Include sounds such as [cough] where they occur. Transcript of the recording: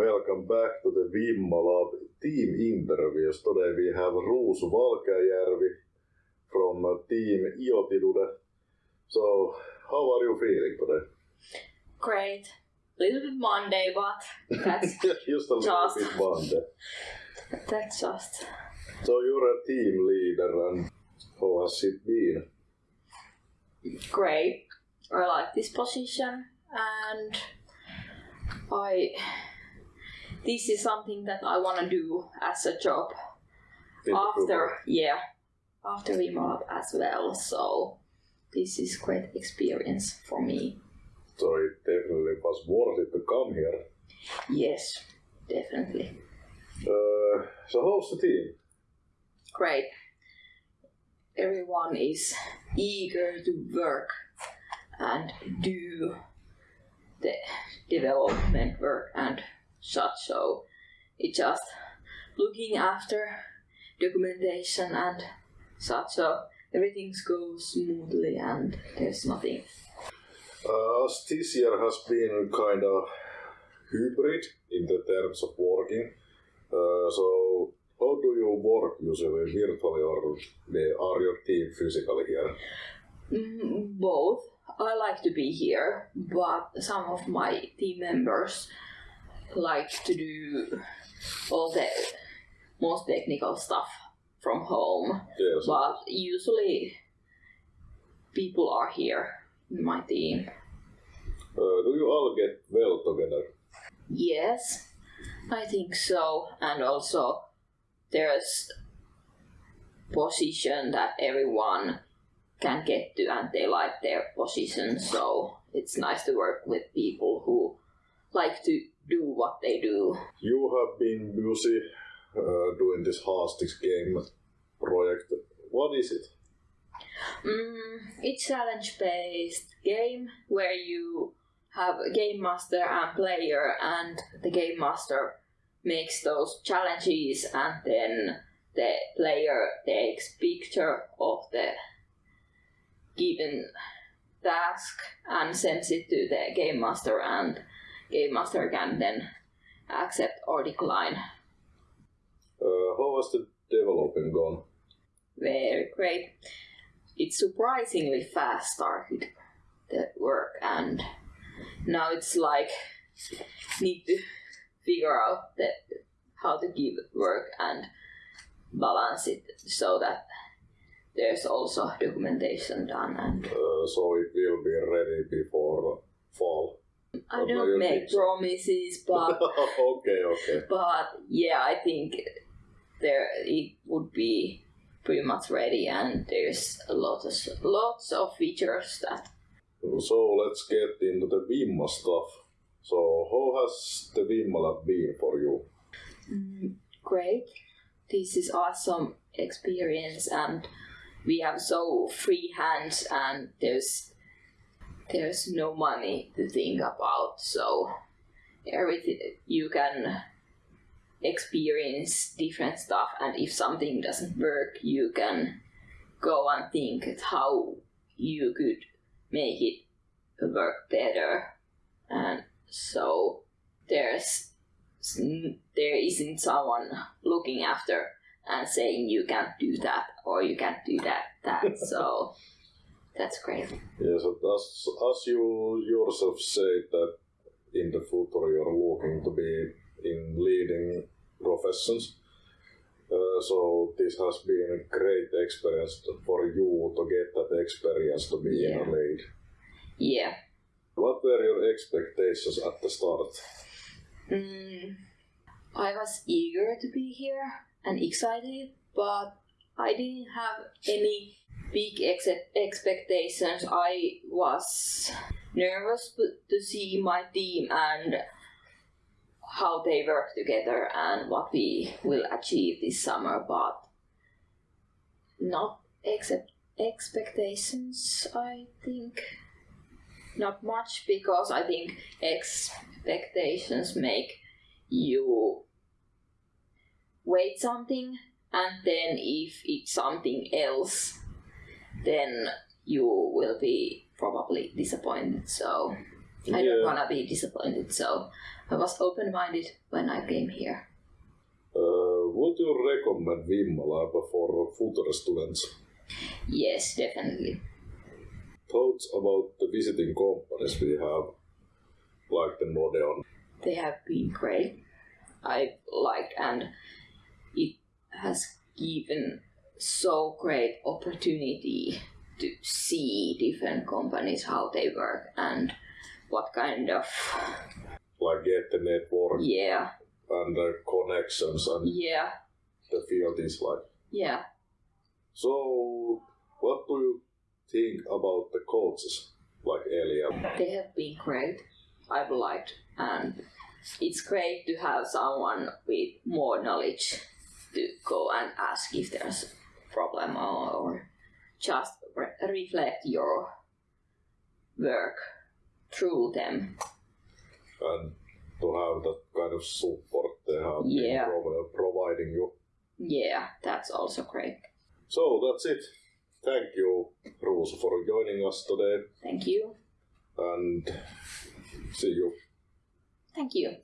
Welcome back to the Vimma Lab team interviews. Today we have Ruusu Valkeajärvi from uh, team Iotidude. So, how are you feeling today? Great. Little bit Monday, but that's [laughs] just a little Just. bit Monday. that's just So you're a team leader and how has it been? great. I like this position and I this is something that I want to do as a job in after yeah after Vimma Lab as well. So this is great experience for me. So it definitely was worth it to come here. Yes, definitely. Uh, so how's the team? Great. Everyone is eager to work and do the development work and such. So it's just looking after documentation and such. So everything goes smoothly and there's nothing. Uh, as this year has been kind of hybrid in the terms of working, uh, so how do you work usually virtually or are your team physically here? Mm, both. I like to be here, but some of my team members like to do all the most technical stuff from home. Yes. But usually people are here in my team. Uh, do you all get well together? Yes, I think so. And also there's position that everyone can get to and they like their position. So it's nice to work with people who like to do what they do. You have been busy uh, doing this Hastings game project. What is it? Mm, it's challenge based game where you have a game master and player and the game master makes those challenges and then the player takes picture of the given task and sends it to the game master and game master can then accept or decline Uh, how has the development gone? very great. It surprisingly fast started the work, and now it's like need to figure out that how to give work and balance it so that there's also documentation done. And Uh, so it will be ready before fall. I you don't make think so? promises, [laughs] but okay, okay. but yeah, I think there it would be pretty much ready, and there's a lot of lots of features that So let's get into the Vimma stuff. So how has the Vimma lab been for you? Mm, great. This is awesome experience, and we have so free hands, and there's there's no money to think about. So everything you can experience different stuff, and if something doesn't work, you can go and think how you could make it work better, and so there's there isn't someone looking after and saying you can't do that or you can't do that that so [laughs] that's great Yes, as, as you yourself say that in the future you're looking to be in leading professions. Uh, so this has been a great experience for you to get that experience to be in Yeah. a lead. yeah What were your expectations at the start? mm, i was eager to be here and excited but i didn't have any big ex- expectations i was nervous to- see my team and how they work together and what we will achieve this summer, but not expectations, I think. Not much because I think expectations make you wait something and then if it's something else then you will be probably disappointed so I don't wanna be disappointed, so I was open-minded when I came here. Uh, would you recommend Vimma Lab for future students? Yes, definitely. Thoughts about the visiting companies we have, like the Nordeon. They have been great. I liked and it has given so great opportunity to see different companies how they work and what kind of like get the network. Yeah. And the connections and yeah. the field is like. yeah. So, what do you think about the coaches like earlier they have been great. I've liked and it's great to have someone with more knowledge to go and ask if there's problem or, just re- reflect your work through them and to have that kind of support they have Yeah. been prov- providing you. yeah that's also great So that's it. Thank you, Ruusu, for joining us today, thank you and see you. thank you